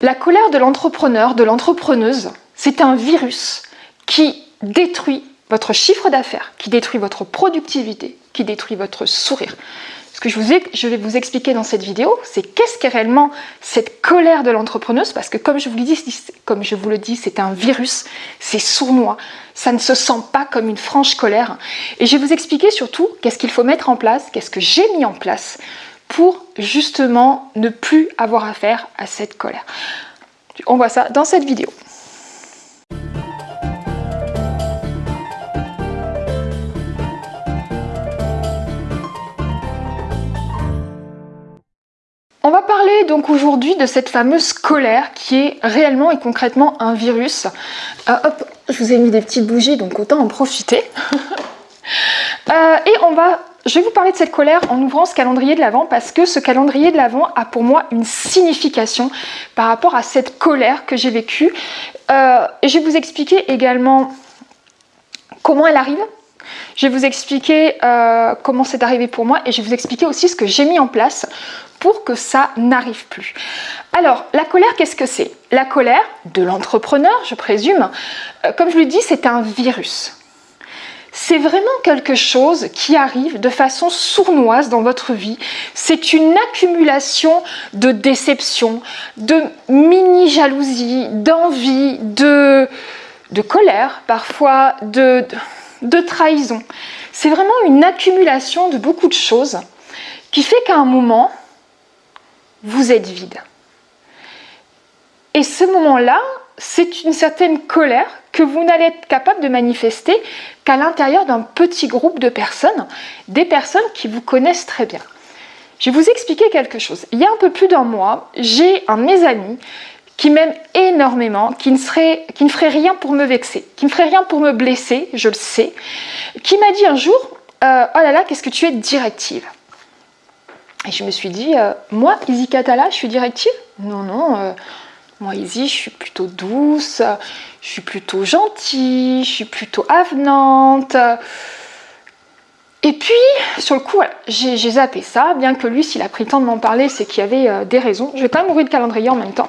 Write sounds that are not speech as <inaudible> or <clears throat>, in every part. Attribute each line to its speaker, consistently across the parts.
Speaker 1: La colère de l'entrepreneur, de l'entrepreneuse, c'est un virus qui détruit votre chiffre d'affaires, qui détruit votre productivité, qui détruit votre sourire. Ce que je, vais vous expliquer dans cette vidéo, c'est qu'est-ce qu'est réellement cette colère de l'entrepreneuse, parce que comme je vous le dis, comme je vous le dis, c'est un virus, c'est sournois, ça ne se sent pas comme une franche colère. Et je vais vous expliquer surtout qu'est-ce qu'il faut mettre en place, qu'est-ce que j'ai mis en place pour justement ne plus avoir affaire à cette colère. On voit ça dans cette vidéo. On va parler donc aujourd'hui de cette fameuse colère qui est réellement et concrètement un virus. Euh, hop, je vous ai mis des petites bougies donc autant en profiter. <laughs> Euh, et on va je vais vous parler de cette colère en ouvrant ce calendrier de l'Avent parce que ce calendrier de l'Avent a pour moi une signification par rapport à cette colère que j'ai vécue. Euh, je vais vous expliquer également comment elle arrive. Je vais vous expliquer euh, comment c'est arrivé pour moi et je vais vous expliquer aussi ce que j'ai mis en place pour que ça n'arrive plus. Alors, la colère, qu'est-ce que c'est? La colère de l'entrepreneur, je présume, euh, comme je l'ai dit, c'est un virus c'est vraiment quelque chose qui arrive de façon sournoise dans votre vie. C'est une accumulation de déception, de mini-jalousie, d'envie, de, de colère, parfois de, de trahison. C'est vraiment une accumulation de beaucoup de choses qui fait qu'à un moment, vous êtes vide. Et ce moment-là, c'est une certaine colère que vous n'allez être capable de manifester qu'à l'intérieur d'un petit groupe de personnes, des personnes qui vous connaissent très bien. Je vais vous expliquer quelque chose. Il y a un peu plus d'un mois, j'ai un de mes amis qui m'aime énormément, qui ne, ferait rien pour me vexer, qui ne ferait rien pour me blesser, je le sais, qui m'a dit un jour euh, Oh là là, qu'est-ce que tu es directive ?» Et je me suis dit euh, Moi, Izzy Katala, je suis directive? Non, non, euh, moi, Izzy, je suis plutôt douce, je suis plutôt gentille, je suis plutôt avenante. Et puis, sur le coup, j'ai zappé ça, bien que lui, s'il a pris le temps de m'en parler, c'est qu'il y avait euh, des raisons. Je vais quand même le calendrier en même temps.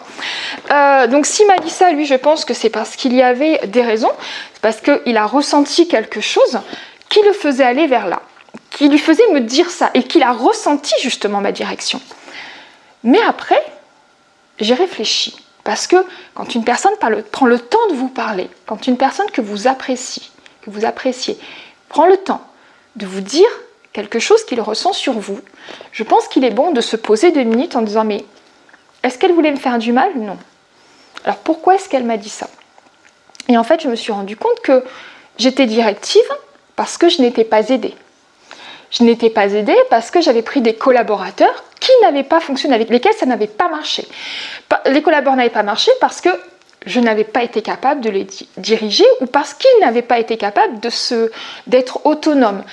Speaker 1: Euh, donc, s'il m'a dit ça, lui, je pense que c'est parce qu'il y avait des raisons. C'est parce qu'il a ressenti quelque chose qui le faisait aller vers là, qui lui faisait me dire ça, et qu'il a ressenti justement ma direction. Mais après, j'ai réfléchi. Parce que quand une personne prend le temps de vous parler, quand une personne que vous appréciez, que vous appréciez, prend le temps de vous dire quelque chose qu'il ressent sur vous, je pense qu'il est bon de se poser deux minutes en disant mais est-ce qu'elle voulait me faire du mal Non? Alors pourquoi est-ce qu'elle m'a dit ça? Et en fait, je me suis rendu compte que j'étais directive parce que je n'étais pas aidée. Je n'étais pas aidée parce que j'avais pris des collaborateurs qui n'avaient pas fonctionné, avec lesquels ça n'avait pas marché. Les collaborateurs n'avaient pas marché parce que je n'avais pas été capable de les diriger ou parce qu'ils n'avaient pas été capables d'être autonomes.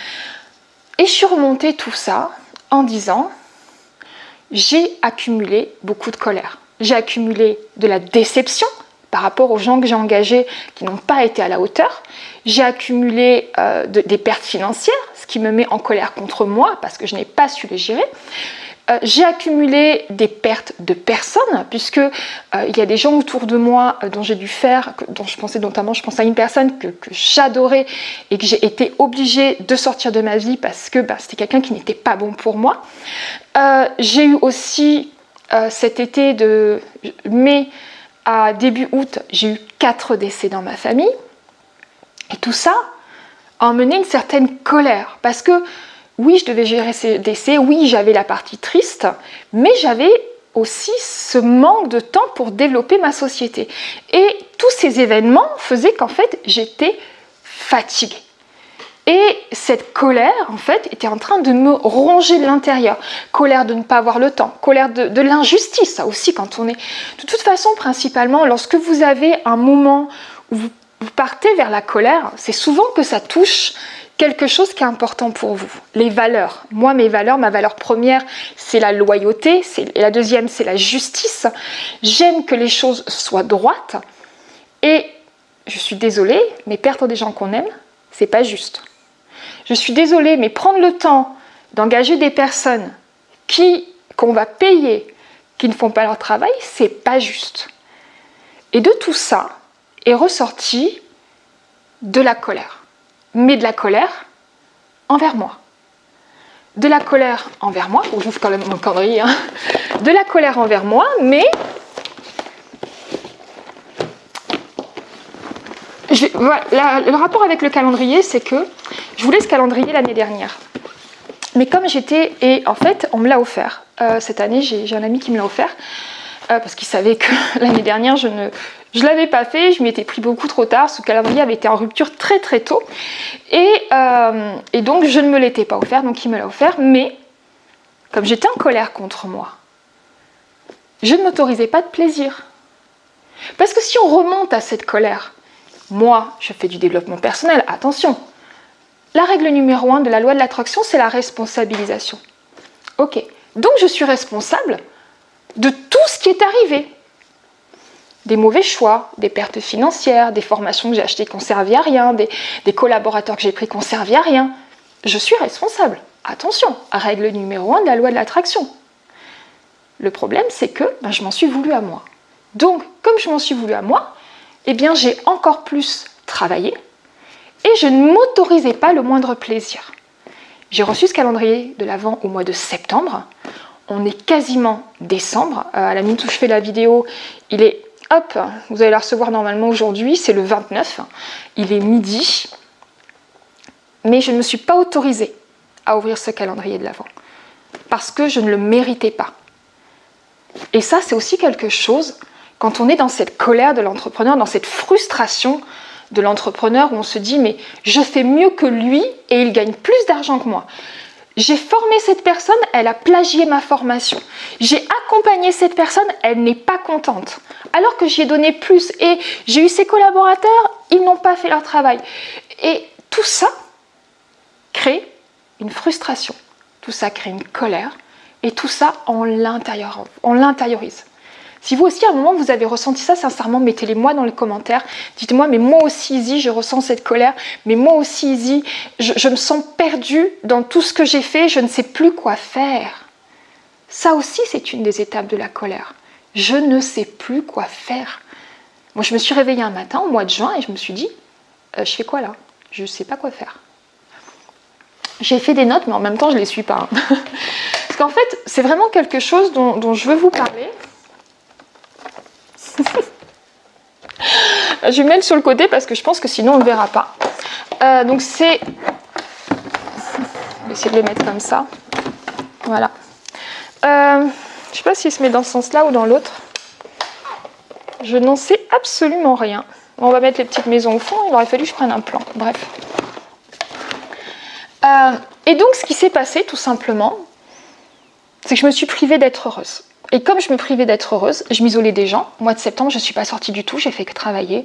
Speaker 1: Et je suis remontée tout ça en disant, j'ai accumulé beaucoup de colère. J'ai accumulé de la déception par rapport aux gens que j'ai engagés qui n'ont pas été à la hauteur. J'ai accumulé euh, des pertes financières, qui me met en colère contre moi parce que je n'ai pas su les gérer. Euh, j'ai accumulé des pertes de personnes, puisque euh, il y a des gens autour de moi euh, dont j'ai dû faire, dont je pensais notamment, je pense à une personne que, j'adorais et que j'ai été obligée de sortir de ma vie parce que bah, c'était quelqu'un qui n'était pas bon pour moi. j'ai eu aussi cet été de mai à début août, j'ai eu quatre décès dans ma famille. Et tout ça emmené une certaine colère parce que oui, je devais gérer ces décès, oui, j'avais la partie triste, mais j'avais aussi ce manque de temps pour développer ma société. Et tous ces événements faisaient qu'en fait, j'étais fatiguée. Et cette colère, en fait, était en train de me ronger de l'intérieur. Colère de ne pas avoir le temps, colère de, l'injustice, ça aussi, quand on est... De toute façon, principalement, lorsque vous avez un moment où vous partez vers la colère, c'est souvent que ça touche quelque chose qui est important pour vous, les valeurs. Moi, mes valeurs, ma valeur première, c'est la loyauté, et la deuxième, c'est la justice. J'aime que les choses soient droites, et je suis désolée, mais perdre des gens qu'on aime, c'est pas juste. Je suis désolée, mais prendre le temps d'engager des personnes qui qu'on va payer, qui ne font pas leur travail, c'est pas juste. Et de tout ça est ressorti de la colère. Mais de la colère envers moi. De la colère envers moi, que j'ouvre quand même mon calendrier, hein. de la colère envers moi, mais le rapport avec le calendrier, c'est que je voulais ce calendrier l'année dernière. Mais comme j'étais, et en fait, on me l'a offert. Euh, cette année, j'ai un ami qui me l'a offert, euh, parce qu'il savait que <laughs> l'année dernière, je ne je l'avais pas fait, je m'y étais pris beaucoup trop tard, ce calendrier avait été en rupture très très tôt. Et, euh, et donc, je ne me l'étais pas offert, donc il me l'a offert. Mais, comme j'étais en colère contre moi, je ne m'autorisais pas de plaisir. Parce que si on remonte à cette colère, moi, je fais du développement personnel, attention. La règle numéro un de la loi de l'attraction, c'est la responsabilisation. Ok, donc je suis responsable de tout ce qui est arrivé. Des mauvais choix, des pertes financières, des formations que j'ai achetées qui n'ont servi à rien, des, collaborateurs que j'ai pris qui n'ont servi à rien. Je suis responsable. Attention, règle numéro un de la loi de l'attraction. Le problème, c'est que ben, je m'en suis voulu à moi. Donc, comme je m'en suis voulu à moi, eh bien j'ai encore plus travaillé et je ne m'autorisais pas le moindre plaisir. J'ai reçu ce calendrier de l'Avent au mois de septembre. On est quasiment décembre. Euh, à la minute où je fais la vidéo, il est hop, vous allez la recevoir normalement aujourd'hui, c'est le 29. Il est midi. Mais je ne me suis pas autorisée à ouvrir ce calendrier de l'Avent parce que je ne le méritais pas. Et ça, c'est aussi quelque chose quand on est dans cette colère de l'entrepreneur, dans cette frustration de l'entrepreneur où on se dit mais je fais mieux que lui et il gagne plus d'argent que moi. J'ai formé cette personne, elle a plagié ma formation. J'ai accompagné cette personne, elle n'est pas contente. Alors que j'y ai donné plus et j'ai eu ses collaborateurs, ils n'ont pas fait leur travail. Et tout ça crée une frustration, tout ça crée une colère et tout ça on l'intériorise. Si vous aussi à un moment vous avez ressenti ça, sincèrement, mettez-les moi dans les commentaires. Dites-moi, mais moi aussi Izzy, je ressens cette colère, mais moi aussi Izzy, je, me sens perdue dans tout ce que j'ai fait, je ne sais plus quoi faire. Ça aussi, c'est une des étapes de la colère. Je ne sais plus quoi faire. Moi, je me suis réveillée un matin au mois de juin et je me suis dit, euh, je fais quoi là? Je ne sais pas quoi faire. J'ai fait des notes, mais en même temps, je ne les suis pas. Hein. <laughs> Parce qu'en fait, c'est vraiment quelque chose dont je veux vous parler. <laughs> je vais mettre sur le côté parce que je pense que sinon on ne verra pas. Euh, donc c'est... Je vais essayer de les mettre comme ça. Voilà. Euh, je ne sais pas s'il se met dans ce sens-là ou dans l'autre. Je n'en sais absolument rien. On va mettre les petites maisons au fond. Il aurait fallu que je prenne un plan. Bref. Euh, et donc ce qui s'est passé tout simplement, c'est que je me suis privée d'être heureuse. Et comme je me privais d'être heureuse, je m'isolais des gens. Mois de septembre, je ne suis pas sortie du tout, j'ai fait que travailler.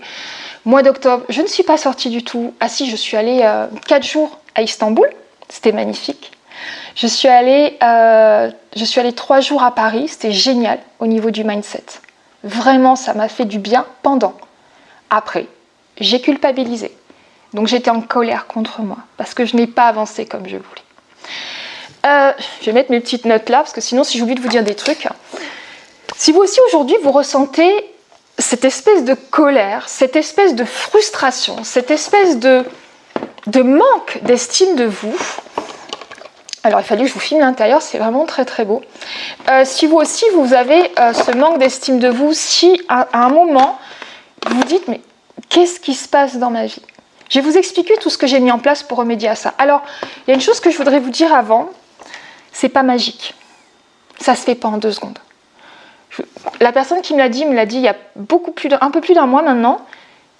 Speaker 1: Mois d'octobre, je ne suis pas sortie du tout. Ah si, je suis allée 4 euh, jours à Istanbul, c'était magnifique. Je suis allée, euh, je suis allée 3 jours à Paris, c'était génial au niveau du mindset. Vraiment, ça m'a fait du bien pendant. Après, j'ai culpabilisé. Donc j'étais en colère contre moi parce que je n'ai pas avancé comme je voulais. Euh, je vais mettre mes petites notes là, parce que sinon, si j'oublie de vous dire des trucs. Si vous aussi aujourd'hui, vous ressentez cette espèce de colère, cette espèce de frustration, cette espèce de, manque d'estime de vous, alors il fallait que je vous filme l'intérieur, c'est vraiment très très beau. Euh, si vous aussi vous avez euh, ce manque d'estime de vous, si à, à, un moment vous vous dites mais qu'est-ce qui se passe dans ma vie? Je vais vous expliquer tout ce que j'ai mis en place pour remédier à ça. Alors il y a une chose que je voudrais vous dire avant, c'est pas magique. Ça se fait pas en deux secondes. la personne qui me l'a dit me l'a dit il y a beaucoup plus un peu plus d'un mois maintenant.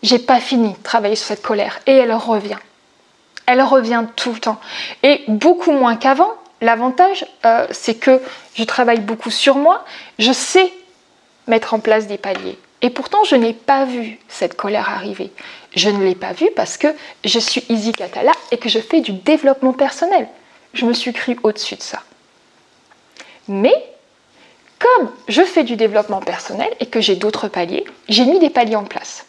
Speaker 1: J'ai pas fini de travailler sur cette colère et elle revient. Elle revient tout le temps et beaucoup moins qu'avant. L'avantage, euh, c'est que je travaille beaucoup sur moi. Je sais mettre en place des paliers. Et pourtant, je n'ai pas vu cette colère arriver. Je ne l'ai pas vue parce que je suis Izzy Katala et que je fais du développement personnel je me suis cru au-dessus de ça. Mais comme je fais du développement personnel et que j'ai d'autres paliers, j'ai mis des paliers en place.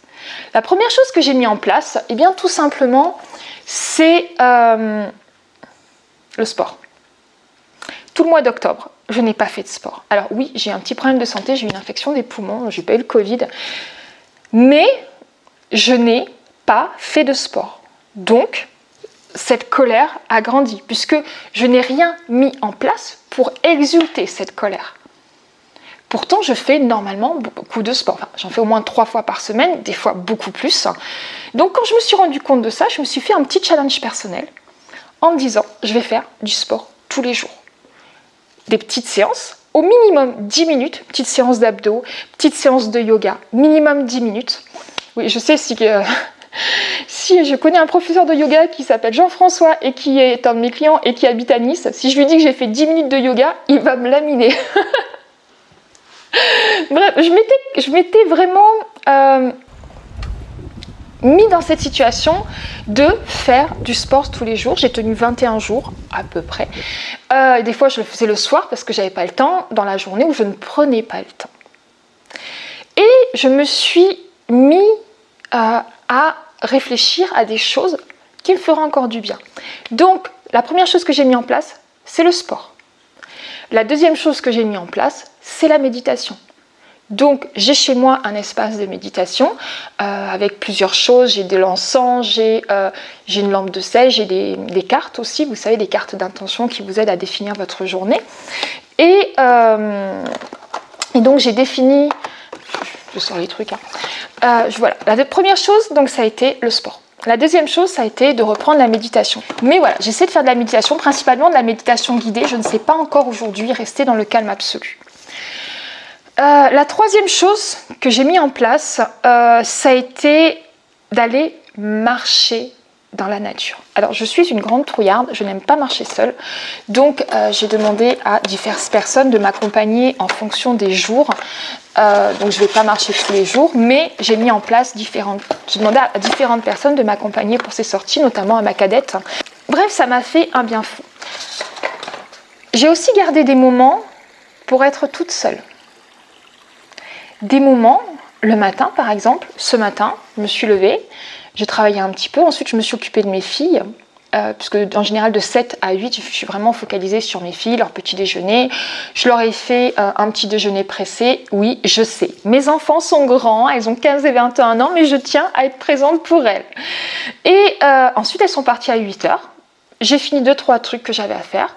Speaker 1: La première chose que j'ai mis en place, eh bien tout simplement, c'est euh, le sport. Tout le mois d'octobre, je n'ai pas fait de sport. Alors oui, j'ai un petit problème de santé, j'ai eu une infection des poumons, j'ai pas eu le Covid, mais je n'ai pas fait de sport. Donc, cette colère a grandi, puisque je n'ai rien mis en place pour exulter cette colère. Pourtant, je fais normalement beaucoup de sport. J'en fais au moins trois fois par semaine, des fois beaucoup plus. Donc, quand je me suis rendu compte de ça, je me suis fait un petit challenge personnel en me disant, je vais faire du sport tous les jours. Des petites séances, au minimum 10 minutes, petite séance d'abdos, petite séance de yoga, minimum 10 minutes. Oui, je sais si, euh, si je connais un professeur de yoga qui s'appelle Jean-François et qui est un de mes clients et qui habite à Nice, si je lui dis que j'ai fait 10 minutes de yoga, il va me laminer. <laughs> Bref, je m'étais vraiment euh, mis dans cette situation de faire du sport tous les jours. J'ai tenu 21 jours à peu près. Euh, des fois, je le faisais le soir parce que j'avais pas le temps, dans la journée où je ne prenais pas le temps. Et je me suis mis euh, à réfléchir à des choses qui me feront encore du bien. Donc, la première chose que j'ai mis en place, c'est le sport. La deuxième chose que j'ai mis en place, c'est la méditation. Donc j'ai chez moi un espace de méditation euh, avec plusieurs choses. J'ai de l'encens, j'ai euh, une lampe de sel, j'ai des, cartes aussi, vous savez, des cartes d'intention qui vous aident à définir votre journée. Et, euh, donc j'ai défini, je sors les trucs, hein. voilà. La première chose, donc ça a été le sport. La deuxième chose, ça a été de reprendre la méditation. Mais voilà, j'essaie de faire de la méditation, principalement de la méditation guidée. Je ne sais pas encore aujourd'hui rester dans le calme absolu. Euh, la troisième chose que j'ai mis en place, euh, ça a été d'aller marcher dans la nature. Alors je suis une grande trouillarde, je n'aime pas marcher seule, donc euh, j'ai demandé à diverses personnes de m'accompagner en fonction des jours. donc je ne vais pas marcher tous les jours, mais j'ai mis en place différentes... J'ai demandé à différentes personnes de m'accompagner pour ces sorties, notamment à ma cadette. Bref, ça m'a fait un bien fou. J'ai aussi gardé des moments pour être toute seule des moments, le matin par exemple, ce matin, je me suis levée, j'ai travaillé un petit peu, ensuite je me suis occupée de mes filles, euh, puisque en général de 7 à 8, je suis vraiment focalisée sur mes filles, leur petit déjeuner. Je leur ai fait euh, un petit déjeuner pressé, oui, je sais. Mes enfants sont grands, elles ont 15 et 21 ans, mais je tiens à être présente pour elles. Et euh, ensuite, elles sont parties à 8 heures. J'ai fini deux trois trucs que j'avais à faire.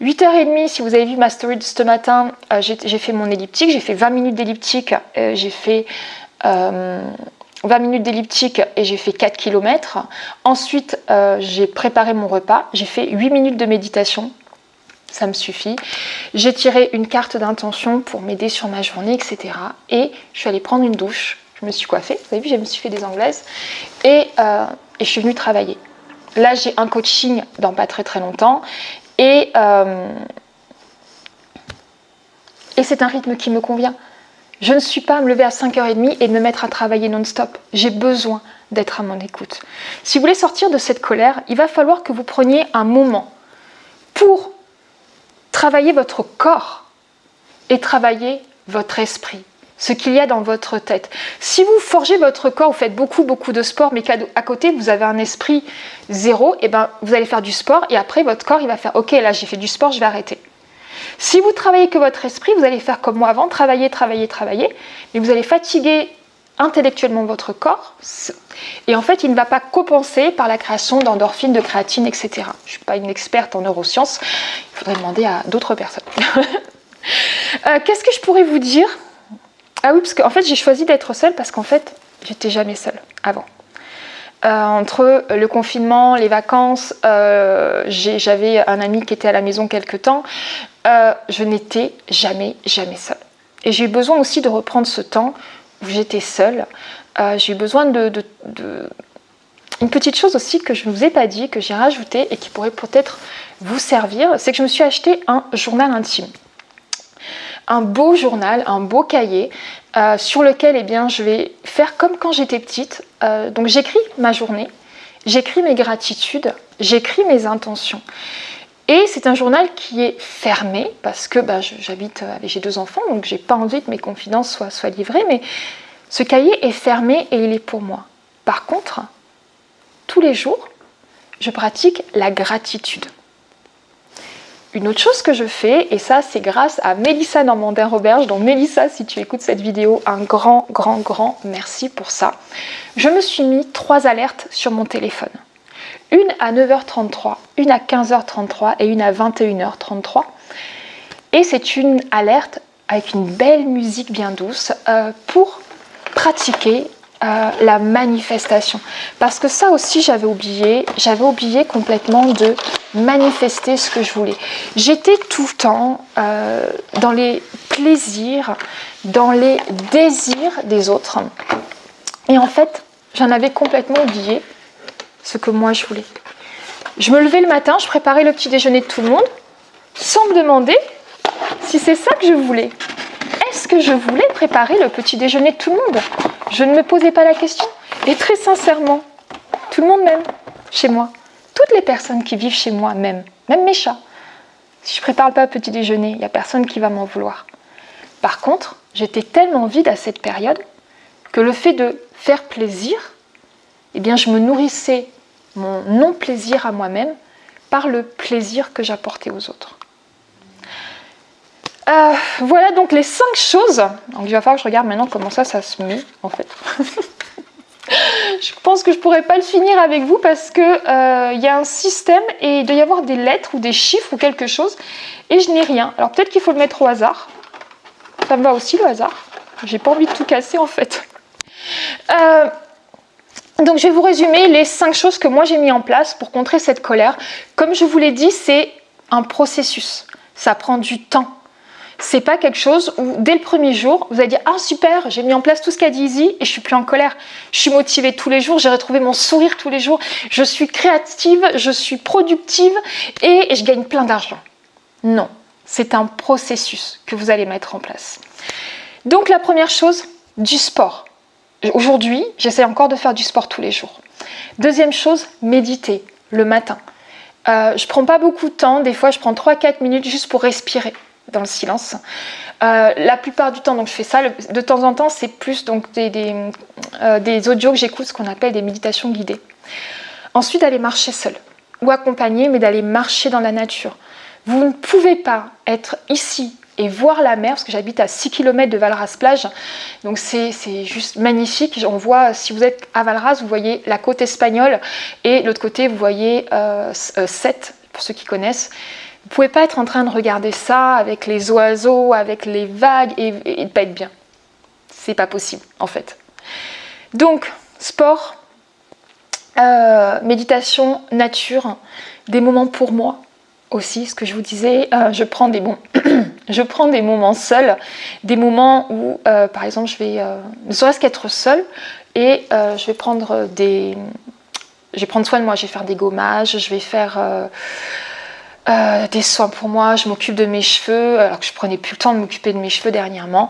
Speaker 1: 8h30, si vous avez vu ma story de ce matin, euh, j'ai fait mon elliptique, j'ai fait 20 minutes d'elliptique, j'ai fait 20 euh, minutes d'elliptique et j'ai fait 4 km. Ensuite, j'ai préparé mon repas, j'ai fait 8 minutes de méditation, ça me suffit. J'ai tiré une carte d'intention pour m'aider sur ma journée, etc. Et je suis allée prendre une douche, je me suis coiffée, vous avez vu, je me suis fait des anglaises, et, et je suis venue travailler. Là, j'ai un coaching dans pas très très longtemps euh, et, c'est un rythme qui me convient. Je ne suis pas à me lever à 5h30 et me mettre à travailler non-stop. J'ai besoin d'être à mon écoute. Si vous voulez sortir de cette colère, il va falloir que vous preniez un moment pour travailler votre corps et travailler votre esprit ce qu'il y a dans votre tête. Si vous forgez votre corps, vous faites beaucoup, beaucoup de sport, mais qu'à côté, vous avez un esprit zéro, et eh ben, vous allez faire du sport, et après, votre corps, il va faire « Ok, là, j'ai fait du sport, je vais arrêter ». Si vous travaillez que votre esprit, vous allez faire comme moi avant, travailler, travailler, travailler, mais vous allez fatiguer intellectuellement votre corps, et en fait, il ne va pas compenser par la création d'endorphines, de créatine, etc. Je ne suis pas une experte en neurosciences, il faudrait demander à d'autres personnes. <laughs> Euh, qu'est-ce que je pourrais vous dire? Ah oui, parce qu'en fait, j'ai choisi d'être seule parce qu'en fait, j'étais jamais seule avant. Euh, entre le confinement, les vacances, euh, j'avais un ami qui était à la maison quelque temps, euh, je n'étais jamais, jamais seule. Et j'ai eu besoin aussi de reprendre ce temps où j'étais seule. j'ai eu besoin de, Une petite chose aussi que je ne vous ai pas dit, que j'ai rajouté et qui pourrait peut-être vous servir, c'est que je me suis acheté un journal intime un beau journal, un beau cahier euh, sur lequel eh je vais faire comme quand j'étais petite. Euh, donc j'écris ma journée, j'écris mes gratitudes, j'écris mes intentions. Et c'est un journal qui est fermé parce que bah, j'habite avec j'ai deux enfants, donc j'ai pas envie que mes confidences soient, soient livrées, mais ce cahier est fermé et il est pour moi. Par contre, tous les jours, je pratique la gratitude. une autre chose que je fais, et ça c'est grâce à Mélissa Normandin-Roberge, donc Mélissa si tu écoutes cette vidéo, un grand, grand, grand merci pour ça. Je me suis mis trois alertes sur mon téléphone. Une à 9h33, une à 15h33 et une à 21h33. Et c'est une alerte avec une belle musique bien douce euh, pour pratiquer euh, la manifestation. Parce que ça aussi, j'avais oublié, j'avais oublié complètement de manifester ce que je voulais. J'étais tout le temps euh, dans les plaisirs, dans les désirs des autres. Et en fait, j'en avais complètement oublié ce que moi je voulais. Je me levais le matin, je préparais le petit déjeuner de tout le monde, sans me demander si c'est ça que je voulais. Est-ce que je voulais préparer le petit déjeuner de tout le monde? Je ne me posais pas la question. Et très sincèrement, tout le monde m'aime chez moi. Toutes les personnes qui vivent chez moi m'aiment, même mes chats. Si je prépare pas le petit déjeuner, il n'y a personne qui va m'en vouloir. Par contre, j'étais tellement vide à cette période que le fait de faire plaisir, eh bien, je me nourrissais mon non-plaisir à moi-même par le plaisir que j'apportais aux autres. Euh, voilà donc les cinq choses. Donc il va falloir que je regarde maintenant comment ça, ça se met en fait. <laughs> je pense que je pourrais pas le finir avec vous parce que euh, il y a un système et il doit y avoir des lettres ou des chiffres ou quelque chose et je n'ai rien. Alors peut-être qu'il faut le mettre au hasard. Ça me va aussi le hasard. J'ai pas envie de tout casser en fait. Euh, donc je vais vous résumer les cinq choses que moi j'ai mis en place pour contrer cette colère. Comme je vous l'ai dit, c'est un processus. Ça prend du temps c'est pas quelque chose où dès le premier jour, vous allez dire ah super, j'ai mis en place tout ce qu'a dit Izzy et je suis plus en colère. Je suis motivée tous les jours, j'ai retrouvé mon sourire tous les jours, je suis créative, je suis productive et je gagne plein d'argent. Non, c'est un processus que vous allez mettre en place. Donc la première chose, du sport. Aujourd'hui, j'essaie encore de faire du sport tous les jours. Deuxième chose, méditer le matin. Euh, je prends pas beaucoup de temps, des fois je prends 3-4 minutes juste pour respirer dans le silence. Euh, la plupart du temps, donc je fais ça. De temps en temps, c'est plus donc des, euh, des audios que j'écoute, ce qu'on appelle des méditations guidées. Ensuite, d'aller marcher seul ou accompagné, mais d'aller marcher dans la nature. Vous ne pouvez pas être ici et voir la mer, parce que j'habite à 6 km de Valras plage, donc c'est juste magnifique. On voit, si vous êtes à Valras, vous voyez la côte espagnole, et l'autre côté, vous voyez euh, euh Sète, pour ceux qui connaissent. Vous pouvez pas être en train de regarder ça avec les oiseaux, avec les vagues et, ne pas être bien. C'est pas possible en fait. Donc sport, euh, méditation, nature, des moments pour moi aussi. Ce que je vous disais, euh, je prends des bons, <clears throat> je prends des moments seuls, des moments où euh, par exemple je vais ne serait-ce qu'être seule et je vais prendre des, je vais prendre soin de moi. Je vais faire des gommages, je vais faire euh, des soins pour moi, je m'occupe de mes cheveux, alors que je prenais plus le temps de m'occuper de mes cheveux dernièrement.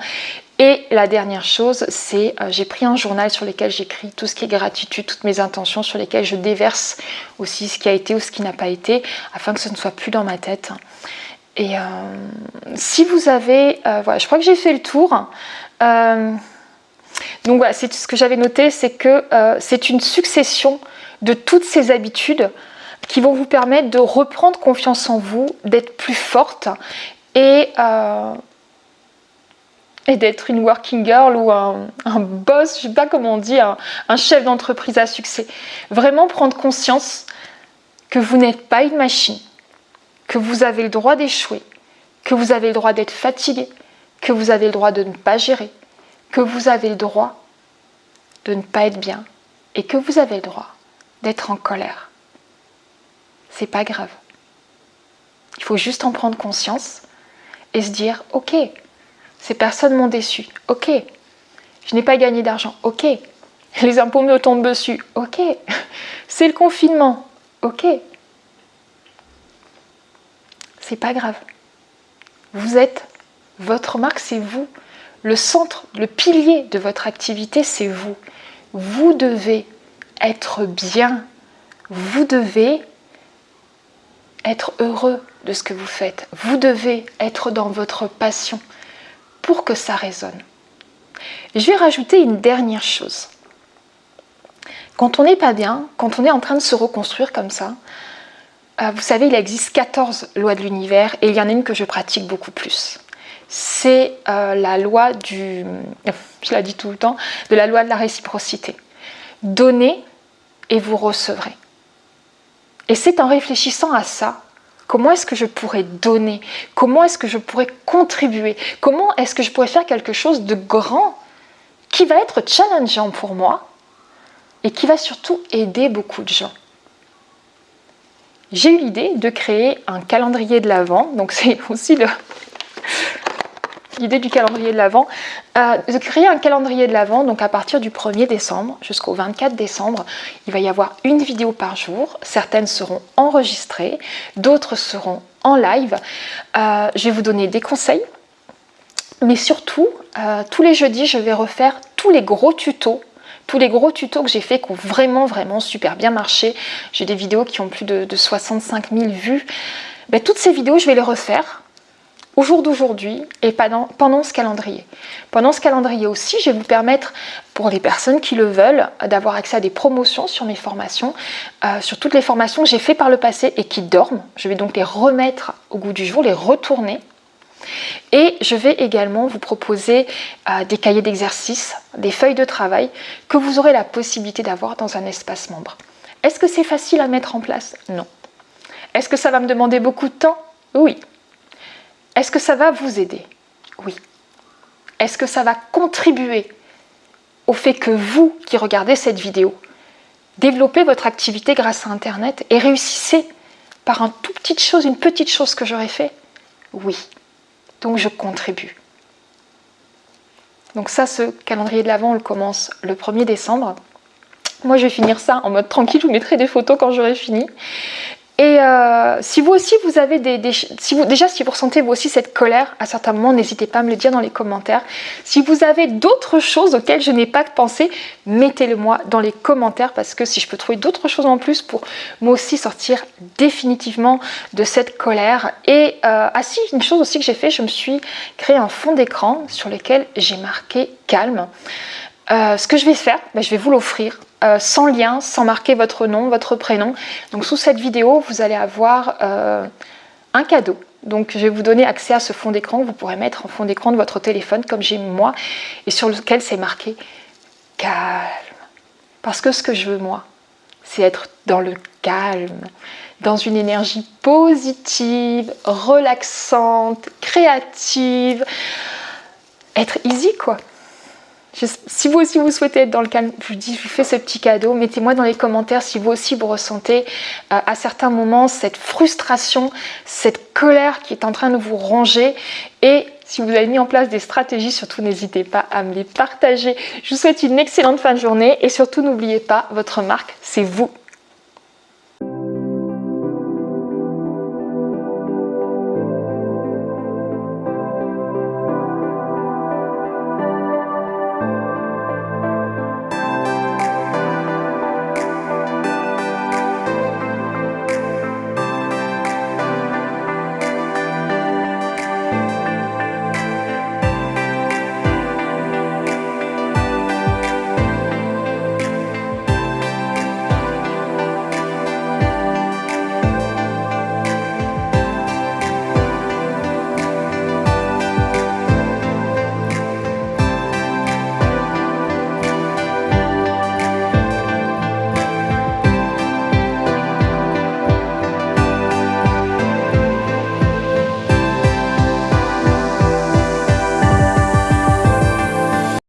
Speaker 1: Et la dernière chose, c'est euh, j'ai pris un journal sur lequel j'écris tout ce qui est gratitude, toutes mes intentions, sur lesquelles je déverse aussi ce qui a été ou ce qui n'a pas été, afin que ce ne soit plus dans ma tête. Et euh, si vous avez, voilà, je crois que j'ai fait le tour. donc voilà, c'est ce que j'avais noté, c'est que c'est une succession de toutes ces habitudes qui vont vous permettre de reprendre confiance en vous, d'être plus forte et, euh, d'être une working girl ou un, boss, je ne sais pas comment on dit, un chef d'entreprise à succès. Vraiment prendre conscience que vous n'êtes pas une machine, que vous avez le droit d'échouer, que vous avez le droit d'être fatigué, que vous avez le droit de ne pas gérer, que vous avez le droit de ne pas être bien et que vous avez le droit d'être en colère c'est pas grave. Il faut juste en prendre conscience et se dire ok, ces personnes m'ont déçu, ok, je n'ai pas gagné d'argent, ok, les impôts me tombent dessus, ok, <laughs> c'est le confinement, ok. C'est pas grave. Vous êtes votre marque, c'est vous. Le centre, le pilier de votre activité, c'est vous. Vous devez être bien. Vous devez être heureux de ce que vous faites. Vous devez être dans votre passion pour que ça résonne. Je vais rajouter une dernière chose. Quand on n'est pas bien, quand on est en train de se reconstruire comme ça, vous savez, il existe 14 lois de l'univers et il y en a une que je pratique beaucoup plus. C'est euh, la loi du, <laughs> je la dis tout le temps, de la loi de la réciprocité. Donnez et vous recevrez. Et c'est en réfléchissant à ça, comment est-ce que je pourrais donner, comment est-ce que je pourrais contribuer, comment est-ce que je pourrais faire quelque chose de grand qui va être challengeant pour moi et qui va surtout aider beaucoup de gens? J'ai eu l'idée de créer un calendrier de l'Avent. Donc c'est <laughs> aussi l'idée du calendrier de l'Avent. Euh, de créer un calendrier de l'Avent, donc à partir du 1er décembre jusqu'au 24 décembre, il va y avoir une vidéo par jour. Certaines seront enregistrées, d'autres seront en live. Euh, je vais vous donner des conseils. Mais surtout, euh, tous les jeudis, je vais refaire tous les gros tutos tous les gros tutos que j'ai fait qui ont vraiment vraiment super bien marché. J'ai des vidéos qui ont plus de, 65 000 vues. Ben, toutes ces vidéos, je vais les refaire au jour d'aujourd'hui et pendant, ce calendrier. Pendant ce calendrier aussi, je vais vous permettre, pour les personnes qui le veulent, d'avoir accès à des promotions sur mes formations, euh, sur toutes les formations que j'ai fait par le passé et qui dorment. Je vais donc les remettre au goût du jour, les retourner et je vais également vous proposer euh, des cahiers d'exercice, des feuilles de travail que vous aurez la possibilité d'avoir dans un espace membre. Est-ce que c'est facile à mettre en place? Non. Est-ce que ça va me demander beaucoup de temps? Oui. Est-ce que ça va vous aider? Oui. Est-ce que ça va contribuer au fait que vous qui regardez cette vidéo, développez votre activité grâce à Internet et réussissez par une toute petite chose, une petite chose que j'aurais fait? Oui. Donc je contribue. Donc ça, ce calendrier de l'Avent, on le commence le 1er décembre. Moi, je vais finir ça en mode tranquille, je vous mettrai des photos quand j'aurai fini. Et euh, si vous aussi, vous avez des, si vous, déjà, si vous ressentez vous aussi cette colère à certains moments, n'hésitez pas à me le dire dans les commentaires. Si vous avez d'autres choses auxquelles je n'ai pas pensé, mettez-le moi dans les commentaires parce que si je peux trouver d'autres choses en plus pour moi aussi sortir définitivement de cette colère. Et euh, ah si, une chose aussi que j'ai fait, je me suis créé un fond d'écran sur lequel j'ai marqué calme. Euh, ce que je vais faire, ben, je vais vous l'offrir euh, sans lien, sans marquer votre nom, votre prénom. Donc sous cette vidéo, vous allez avoir euh, un cadeau. Donc je vais vous donner accès à ce fond d'écran que vous pourrez mettre en fond d'écran de votre téléphone comme j'ai moi et sur lequel c'est marqué calme. Parce que ce que je veux moi, c'est être dans le calme, dans une énergie positive, relaxante, créative, être easy quoi si vous aussi vous souhaitez être dans le calme, je vous dis, fais ce petit cadeau. Mettez-moi dans les commentaires si vous aussi vous ressentez euh, à certains moments cette frustration, cette colère qui est en train de vous ronger. Et si vous avez mis en place des stratégies, surtout n'hésitez pas à me les partager. Je vous souhaite une excellente fin de journée et surtout n'oubliez pas, votre marque, c'est vous.